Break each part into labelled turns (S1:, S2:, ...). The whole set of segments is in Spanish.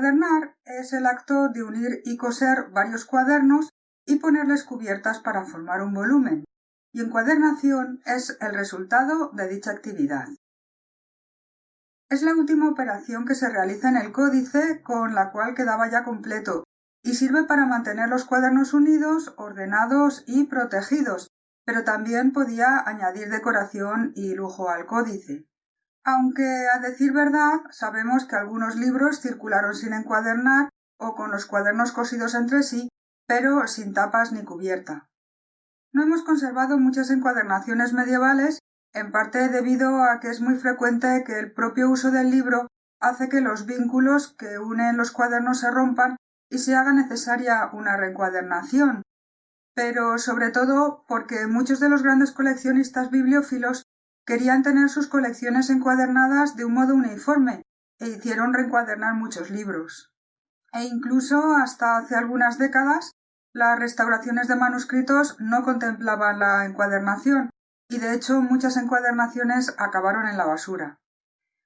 S1: Encuadernar es el acto de unir y coser varios cuadernos y ponerles cubiertas para formar un volumen, y encuadernación es el resultado de dicha actividad. Es la última operación que se realiza en el códice con la cual quedaba ya completo y sirve para mantener los cuadernos unidos, ordenados y protegidos, pero también podía añadir decoración y lujo al códice. Aunque, a decir verdad, sabemos que algunos libros circularon sin encuadernar o con los cuadernos cosidos entre sí, pero sin tapas ni cubierta. No hemos conservado muchas encuadernaciones medievales, en parte debido a que es muy frecuente que el propio uso del libro hace que los vínculos que unen los cuadernos se rompan y se haga necesaria una reencuadernación, pero sobre todo porque muchos de los grandes coleccionistas bibliófilos querían tener sus colecciones encuadernadas de un modo uniforme e hicieron reencuadernar muchos libros. E incluso hasta hace algunas décadas las restauraciones de manuscritos no contemplaban la encuadernación y de hecho muchas encuadernaciones acabaron en la basura.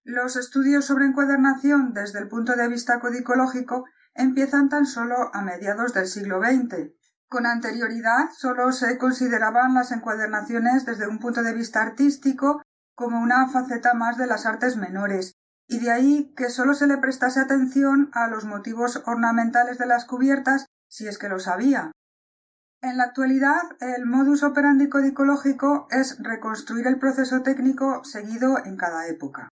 S1: Los estudios sobre encuadernación desde el punto de vista codicológico empiezan tan solo a mediados del siglo XX. Con anterioridad solo se consideraban las encuadernaciones desde un punto de vista artístico como una faceta más de las artes menores, y de ahí que solo se le prestase atención a los motivos ornamentales de las cubiertas si es que lo sabía. En la actualidad, el modus operandi codicológico es reconstruir el proceso técnico seguido en cada época.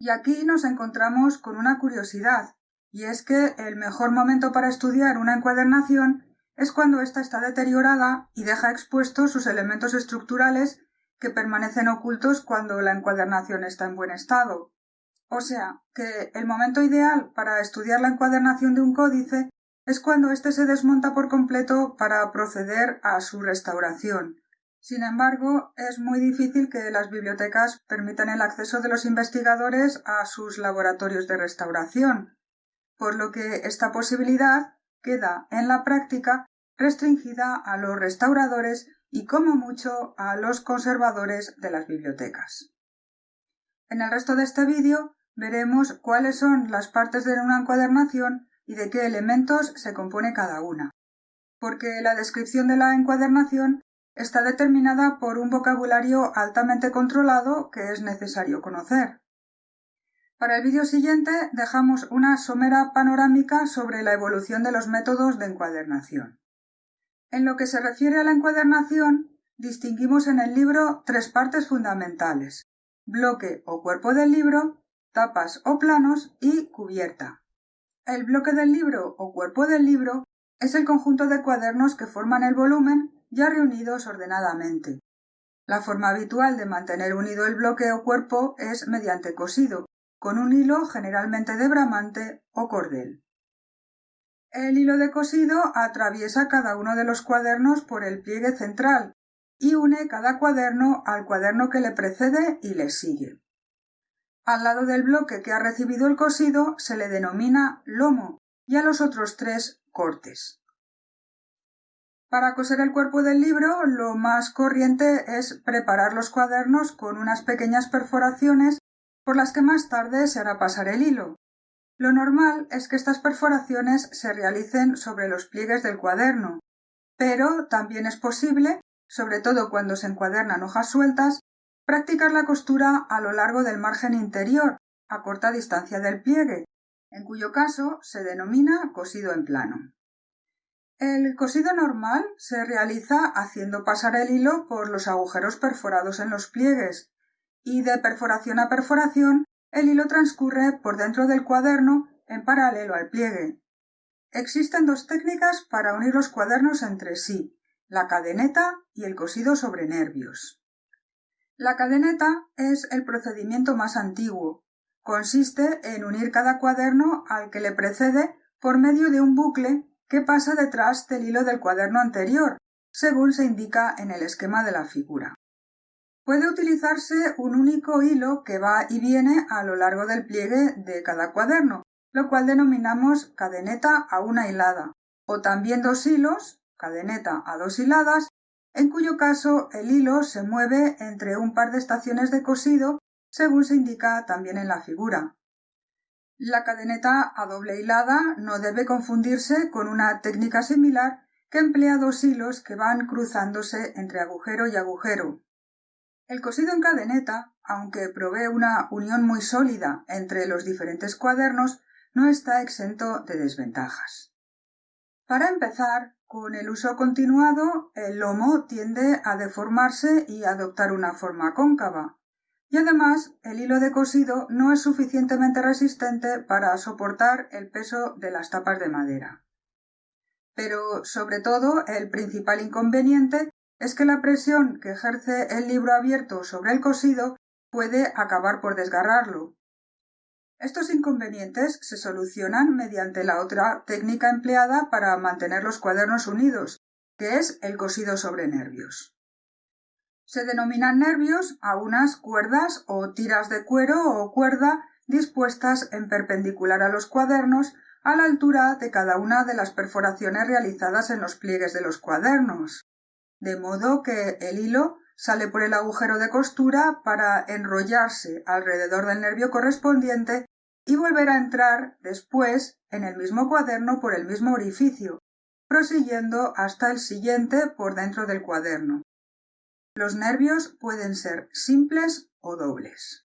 S1: Y aquí nos encontramos con una curiosidad, y es que el mejor momento para estudiar una encuadernación es cuando ésta está deteriorada y deja expuestos sus elementos estructurales que permanecen ocultos cuando la encuadernación está en buen estado. O sea, que el momento ideal para estudiar la encuadernación de un códice es cuando éste se desmonta por completo para proceder a su restauración. Sin embargo, es muy difícil que las bibliotecas permitan el acceso de los investigadores a sus laboratorios de restauración, por lo que esta posibilidad queda en la práctica restringida a los restauradores y como mucho a los conservadores de las bibliotecas. En el resto de este vídeo veremos cuáles son las partes de una encuadernación y de qué elementos se compone cada una, porque la descripción de la encuadernación está determinada por un vocabulario altamente controlado que es necesario conocer. Para el vídeo siguiente dejamos una somera panorámica sobre la evolución de los métodos de encuadernación. En lo que se refiere a la encuadernación, distinguimos en el libro tres partes fundamentales bloque o cuerpo del libro, tapas o planos y cubierta. El bloque del libro o cuerpo del libro es el conjunto de cuadernos que forman el volumen ya reunidos ordenadamente. La forma habitual de mantener unido el bloque o cuerpo es mediante cosido, con un hilo generalmente de bramante o cordel. El hilo de cosido atraviesa cada uno de los cuadernos por el pliegue central y une cada cuaderno al cuaderno que le precede y le sigue. Al lado del bloque que ha recibido el cosido se le denomina lomo y a los otros tres cortes. Para coser el cuerpo del libro lo más corriente es preparar los cuadernos con unas pequeñas perforaciones por las que más tarde se hará pasar el hilo. Lo normal es que estas perforaciones se realicen sobre los pliegues del cuaderno, pero también es posible, sobre todo cuando se encuadernan hojas sueltas, practicar la costura a lo largo del margen interior, a corta distancia del pliegue, en cuyo caso se denomina cosido en plano. El cosido normal se realiza haciendo pasar el hilo por los agujeros perforados en los pliegues, y de perforación a perforación el hilo transcurre por dentro del cuaderno en paralelo al pliegue. Existen dos técnicas para unir los cuadernos entre sí, la cadeneta y el cosido sobre nervios. La cadeneta es el procedimiento más antiguo. Consiste en unir cada cuaderno al que le precede por medio de un bucle que pasa detrás del hilo del cuaderno anterior, según se indica en el esquema de la figura. Puede utilizarse un único hilo que va y viene a lo largo del pliegue de cada cuaderno, lo cual denominamos cadeneta a una hilada, o también dos hilos, cadeneta a dos hiladas, en cuyo caso el hilo se mueve entre un par de estaciones de cosido, según se indica también en la figura. La cadeneta a doble hilada no debe confundirse con una técnica similar que emplea dos hilos que van cruzándose entre agujero y agujero. El cosido en cadeneta, aunque provee una unión muy sólida entre los diferentes cuadernos, no está exento de desventajas. Para empezar, con el uso continuado, el lomo tiende a deformarse y adoptar una forma cóncava, y además el hilo de cosido no es suficientemente resistente para soportar el peso de las tapas de madera. Pero, sobre todo, el principal inconveniente es que la presión que ejerce el libro abierto sobre el cosido puede acabar por desgarrarlo. Estos inconvenientes se solucionan mediante la otra técnica empleada para mantener los cuadernos unidos, que es el cosido sobre nervios. Se denominan nervios a unas cuerdas o tiras de cuero o cuerda dispuestas en perpendicular a los cuadernos a la altura de cada una de las perforaciones realizadas en los pliegues de los cuadernos, de modo que el hilo sale por el agujero de costura para enrollarse alrededor del nervio correspondiente y volver a entrar después en el mismo cuaderno por el mismo orificio, prosiguiendo hasta el siguiente por dentro del cuaderno. Los nervios pueden ser simples o dobles.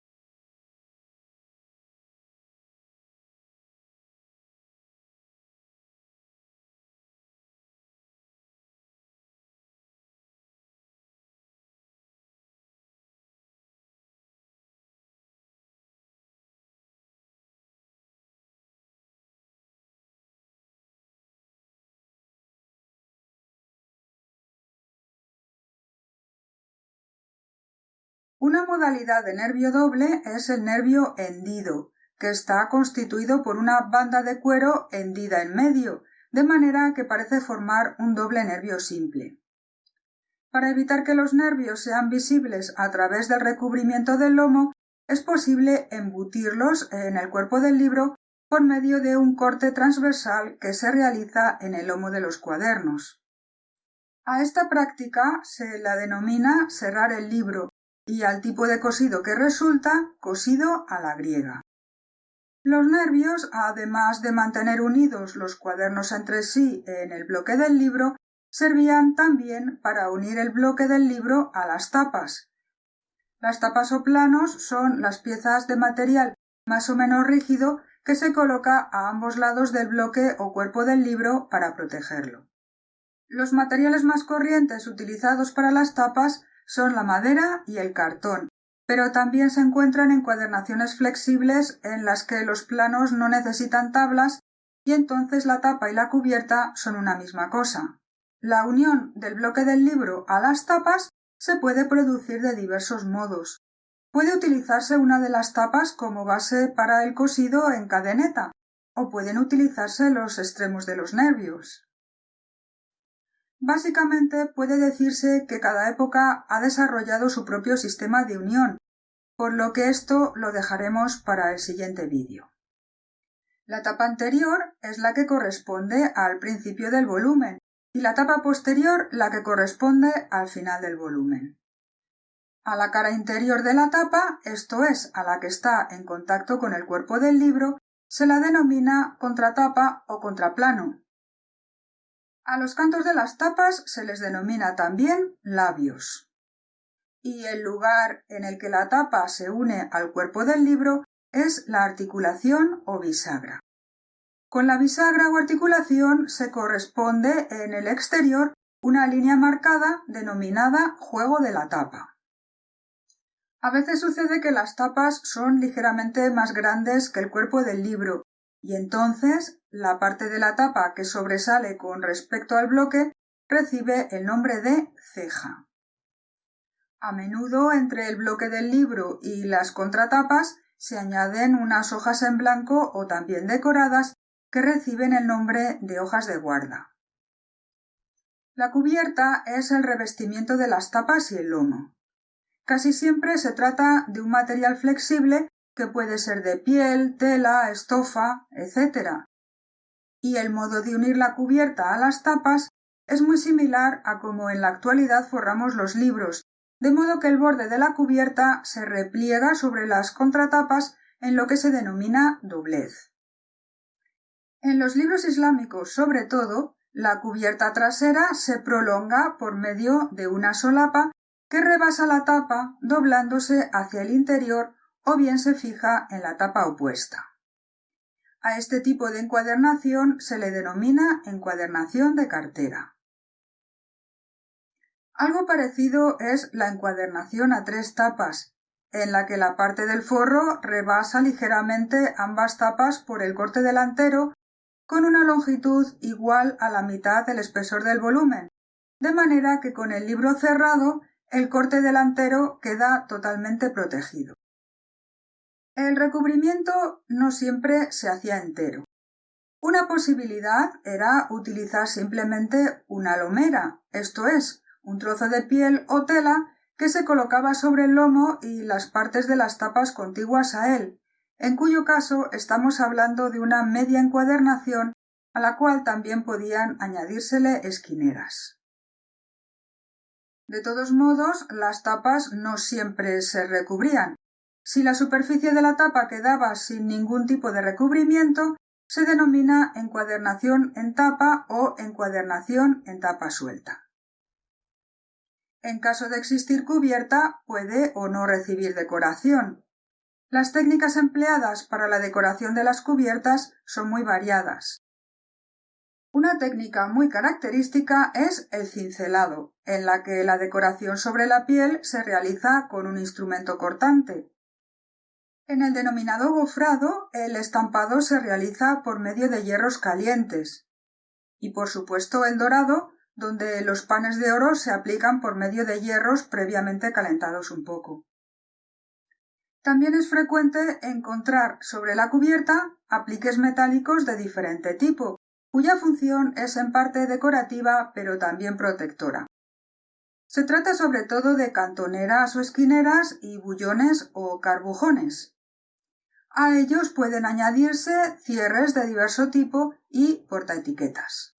S1: Una modalidad de nervio doble es el nervio hendido, que está constituido por una banda de cuero hendida en medio, de manera que parece formar un doble nervio simple. Para evitar que los nervios sean visibles a través del recubrimiento del lomo, es posible embutirlos en el cuerpo del libro por medio de un corte transversal que se realiza en el lomo de los cuadernos. A esta práctica se la denomina cerrar el libro y al tipo de cosido que resulta cosido a la griega. Los nervios, además de mantener unidos los cuadernos entre sí en el bloque del libro, servían también para unir el bloque del libro a las tapas. Las tapas o planos son las piezas de material más o menos rígido que se coloca a ambos lados del bloque o cuerpo del libro para protegerlo. Los materiales más corrientes utilizados para las tapas son la madera y el cartón, pero también se encuentran encuadernaciones flexibles en las que los planos no necesitan tablas y entonces la tapa y la cubierta son una misma cosa. La unión del bloque del libro a las tapas se puede producir de diversos modos. Puede utilizarse una de las tapas como base para el cosido en cadeneta, o pueden utilizarse los extremos de los nervios. Básicamente puede decirse que cada época ha desarrollado su propio sistema de unión, por lo que esto lo dejaremos para el siguiente vídeo. La tapa anterior es la que corresponde al principio del volumen y la tapa posterior la que corresponde al final del volumen. A la cara interior de la tapa, esto es, a la que está en contacto con el cuerpo del libro, se la denomina contratapa o contraplano, a los cantos de las tapas se les denomina también labios. Y el lugar en el que la tapa se une al cuerpo del libro es la articulación o bisagra. Con la bisagra o articulación se corresponde en el exterior una línea marcada denominada juego de la tapa. A veces sucede que las tapas son ligeramente más grandes que el cuerpo del libro y entonces la parte de la tapa que sobresale con respecto al bloque recibe el nombre de ceja. A menudo entre el bloque del libro y las contratapas se añaden unas hojas en blanco o también decoradas que reciben el nombre de hojas de guarda. La cubierta es el revestimiento de las tapas y el lomo. Casi siempre se trata de un material flexible que puede ser de piel, tela, estofa, etc. Y el modo de unir la cubierta a las tapas es muy similar a como en la actualidad forramos los libros, de modo que el borde de la cubierta se repliega sobre las contratapas en lo que se denomina doblez. En los libros islámicos, sobre todo, la cubierta trasera se prolonga por medio de una solapa que rebasa la tapa doblándose hacia el interior o bien se fija en la tapa opuesta. A este tipo de encuadernación se le denomina encuadernación de cartera. Algo parecido es la encuadernación a tres tapas, en la que la parte del forro rebasa ligeramente ambas tapas por el corte delantero con una longitud igual a la mitad del espesor del volumen, de manera que con el libro cerrado el corte delantero queda totalmente protegido. El recubrimiento no siempre se hacía entero. Una posibilidad era utilizar simplemente una lomera, esto es, un trozo de piel o tela que se colocaba sobre el lomo y las partes de las tapas contiguas a él, en cuyo caso estamos hablando de una media encuadernación a la cual también podían añadírsele esquineras. De todos modos, las tapas no siempre se recubrían. Si la superficie de la tapa quedaba sin ningún tipo de recubrimiento, se denomina encuadernación en tapa o encuadernación en tapa suelta. En caso de existir cubierta, puede o no recibir decoración. Las técnicas empleadas para la decoración de las cubiertas son muy variadas. Una técnica muy característica es el cincelado, en la que la decoración sobre la piel se realiza con un instrumento cortante. En el denominado gofrado, el estampado se realiza por medio de hierros calientes. Y por supuesto el dorado, donde los panes de oro se aplican por medio de hierros previamente calentados un poco. También es frecuente encontrar sobre la cubierta apliques metálicos de diferente tipo, cuya función es en parte decorativa pero también protectora. Se trata sobre todo de cantoneras o esquineras y bullones o carbujones. A ellos pueden añadirse cierres de diverso tipo y portaetiquetas.